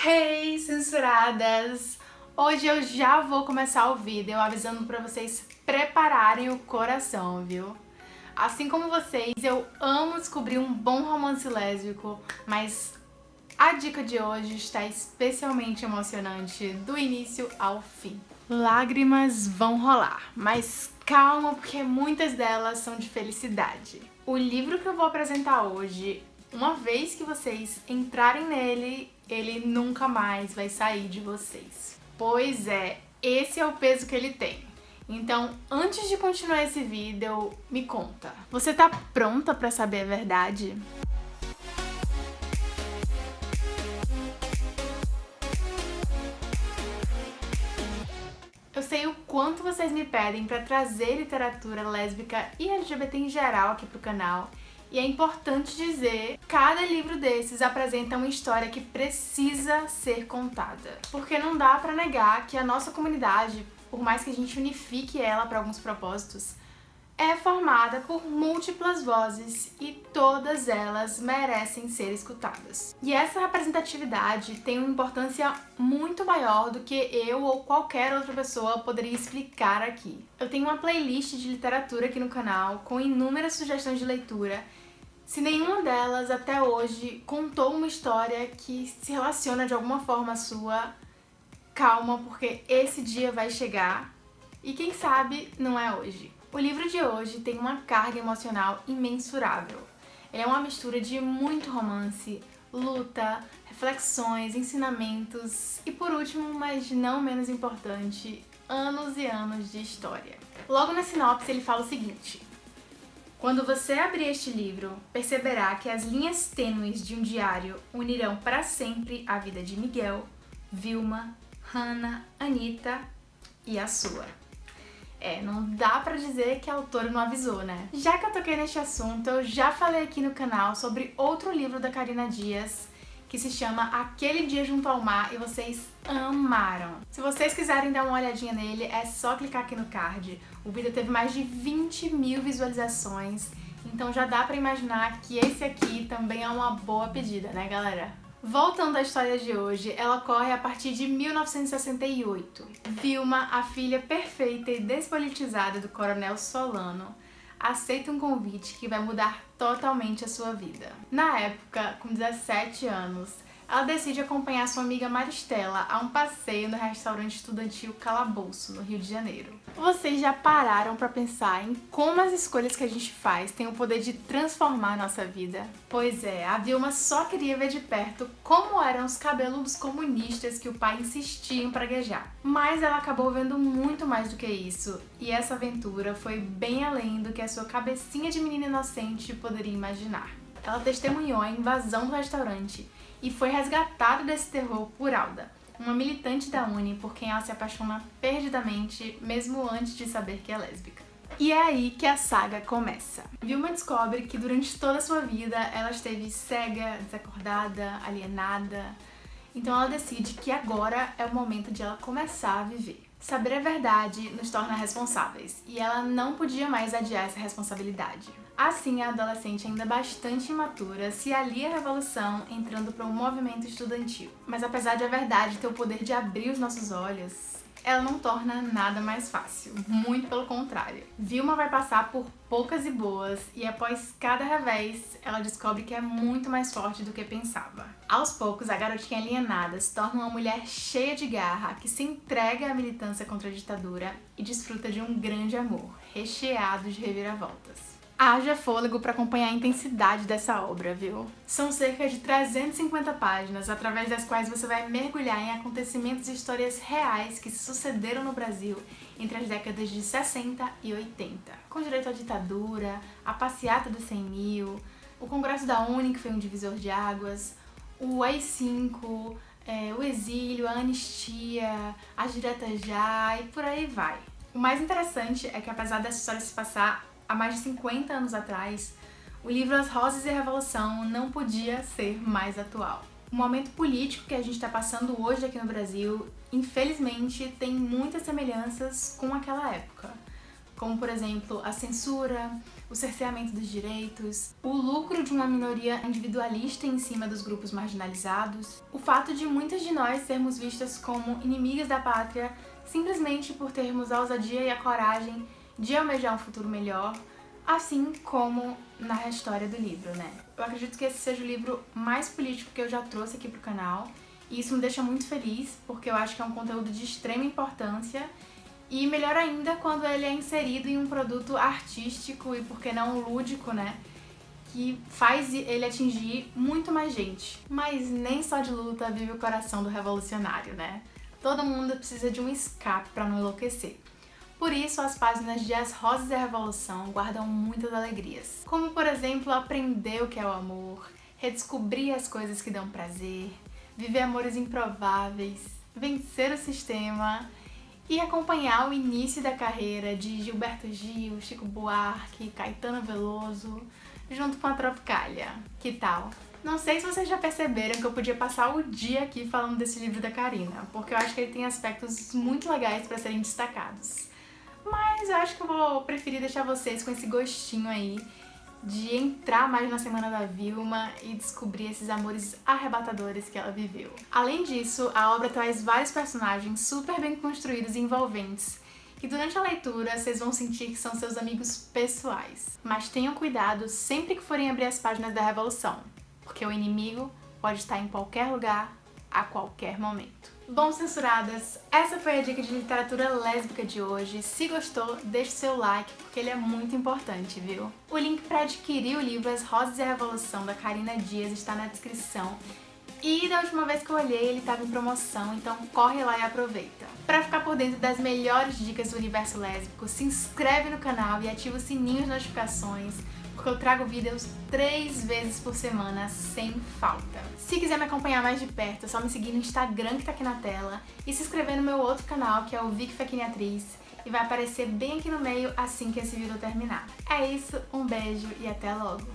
Hey, censuradas! Hoje eu já vou começar o vídeo avisando pra vocês prepararem o coração, viu? Assim como vocês, eu amo descobrir um bom romance lésbico, mas a dica de hoje está especialmente emocionante, do início ao fim. Lágrimas vão rolar, mas calma porque muitas delas são de felicidade. O livro que eu vou apresentar hoje, uma vez que vocês entrarem nele, ele nunca mais vai sair de vocês. Pois é, esse é o peso que ele tem. Então, antes de continuar esse vídeo, me conta. Você tá pronta pra saber a verdade? Eu sei o quanto vocês me pedem pra trazer literatura lésbica e LGBT em geral aqui pro canal, e é importante dizer, cada livro desses apresenta uma história que precisa ser contada. Porque não dá pra negar que a nossa comunidade, por mais que a gente unifique ela para alguns propósitos, é formada por múltiplas vozes e todas elas merecem ser escutadas. E essa representatividade tem uma importância muito maior do que eu ou qualquer outra pessoa poderia explicar aqui. Eu tenho uma playlist de literatura aqui no canal com inúmeras sugestões de leitura se nenhuma delas até hoje contou uma história que se relaciona de alguma forma à sua, calma, porque esse dia vai chegar e quem sabe não é hoje. O livro de hoje tem uma carga emocional imensurável. Ele é uma mistura de muito romance, luta, reflexões, ensinamentos e por último, mas não menos importante, anos e anos de história. Logo na sinopse ele fala o seguinte quando você abrir este livro, perceberá que as linhas tênues de um diário unirão para sempre a vida de Miguel, Vilma, Hannah, Anitta e a sua. É, não dá pra dizer que a autora não avisou, né? Já que eu toquei neste assunto, eu já falei aqui no canal sobre outro livro da Karina Dias, que se chama Aquele Dia Junto ao Mar, e vocês amaram. Se vocês quiserem dar uma olhadinha nele, é só clicar aqui no card. O vídeo teve mais de 20 mil visualizações, então já dá pra imaginar que esse aqui também é uma boa pedida, né galera? Voltando à história de hoje, ela ocorre a partir de 1968. Vilma, a filha perfeita e despolitizada do coronel Solano, aceita um convite que vai mudar totalmente a sua vida. Na época, com 17 anos, ela decide acompanhar sua amiga Maristela a um passeio no restaurante estudantil Calabouço, no Rio de Janeiro. Vocês já pararam para pensar em como as escolhas que a gente faz têm o poder de transformar a nossa vida? Pois é, a Vilma só queria ver de perto como eram os cabeludos comunistas que o pai insistia em praguejar. Mas ela acabou vendo muito mais do que isso, e essa aventura foi bem além do que a sua cabecinha de menina inocente poderia imaginar. Ela testemunhou a invasão do restaurante e foi resgatado desse terror por Alda, uma militante da Uni por quem ela se apaixona perdidamente, mesmo antes de saber que é lésbica. E é aí que a saga começa. Vilma descobre que durante toda a sua vida ela esteve cega, desacordada, alienada, então ela decide que agora é o momento de ela começar a viver. Saber a verdade nos torna responsáveis, e ela não podia mais adiar essa responsabilidade. Assim, a adolescente ainda bastante imatura se alia à revolução entrando para um movimento estudantil. Mas apesar de a verdade ter o poder de abrir os nossos olhos, ela não torna nada mais fácil, muito pelo contrário. Vilma vai passar por poucas e boas e após cada revés, ela descobre que é muito mais forte do que pensava. Aos poucos, a garotinha alienada se torna uma mulher cheia de garra que se entrega à militância contra a ditadura e desfruta de um grande amor, recheado de reviravoltas. Haja fôlego para acompanhar a intensidade dessa obra, viu? São cerca de 350 páginas, através das quais você vai mergulhar em acontecimentos e histórias reais que se sucederam no Brasil entre as décadas de 60 e 80. Com direito à ditadura, a passeata dos 100 mil, o Congresso da Uni, que foi um divisor de águas, o AI-5, é, o exílio, a anistia, as diretas já e por aí vai. O mais interessante é que apesar dessa história se passar há mais de 50 anos atrás, o livro As Rosas e a Revolução não podia ser mais atual. O momento político que a gente está passando hoje aqui no Brasil, infelizmente, tem muitas semelhanças com aquela época. como por exemplo a censura, o cerceamento dos direitos, o lucro de uma minoria individualista em cima dos grupos marginalizados, o fato de muitas de nós sermos vistas como inimigas da pátria simplesmente por termos a ousadia e a coragem de almejar um futuro melhor, assim como na história do livro, né? Eu acredito que esse seja o livro mais político que eu já trouxe aqui pro canal, e isso me deixa muito feliz, porque eu acho que é um conteúdo de extrema importância e melhor ainda quando ele é inserido em um produto artístico e, por que não, lúdico, né? Que faz ele atingir muito mais gente. Mas nem só de luta vive o coração do revolucionário, né? Todo mundo precisa de um escape para não enlouquecer. Por isso, as páginas de As Rosas da Revolução guardam muitas alegrias. Como, por exemplo, aprender o que é o amor, redescobrir as coisas que dão prazer, viver amores improváveis, vencer o sistema e acompanhar o início da carreira de Gilberto Gil, Chico Buarque, Caetano Veloso, junto com a Tropicália. Que tal? Não sei se vocês já perceberam que eu podia passar o dia aqui falando desse livro da Karina, porque eu acho que ele tem aspectos muito legais para serem destacados. Mas eu acho que eu vou preferir deixar vocês com esse gostinho aí de entrar mais na semana da Vilma e descobrir esses amores arrebatadores que ela viveu. Além disso, a obra traz vários personagens super bem construídos e envolventes, que durante a leitura vocês vão sentir que são seus amigos pessoais. Mas tenham cuidado sempre que forem abrir as páginas da Revolução, porque o inimigo pode estar em qualquer lugar, a qualquer momento. Bom, censuradas, essa foi a dica de literatura lésbica de hoje. Se gostou, deixe seu like, porque ele é muito importante, viu? O link para adquirir o livro As Rosas e a Revolução, da Karina Dias, está na descrição. E da última vez que eu olhei, ele estava em promoção, então corre lá e aproveita. Para ficar por dentro das melhores dicas do universo lésbico, se inscreve no canal e ativa o sininho de notificações porque eu trago vídeos três vezes por semana, sem falta. Se quiser me acompanhar mais de perto, é só me seguir no Instagram que tá aqui na tela e se inscrever no meu outro canal, que é o Vic Fequini Atriz, e vai aparecer bem aqui no meio assim que esse vídeo terminar. É isso, um beijo e até logo!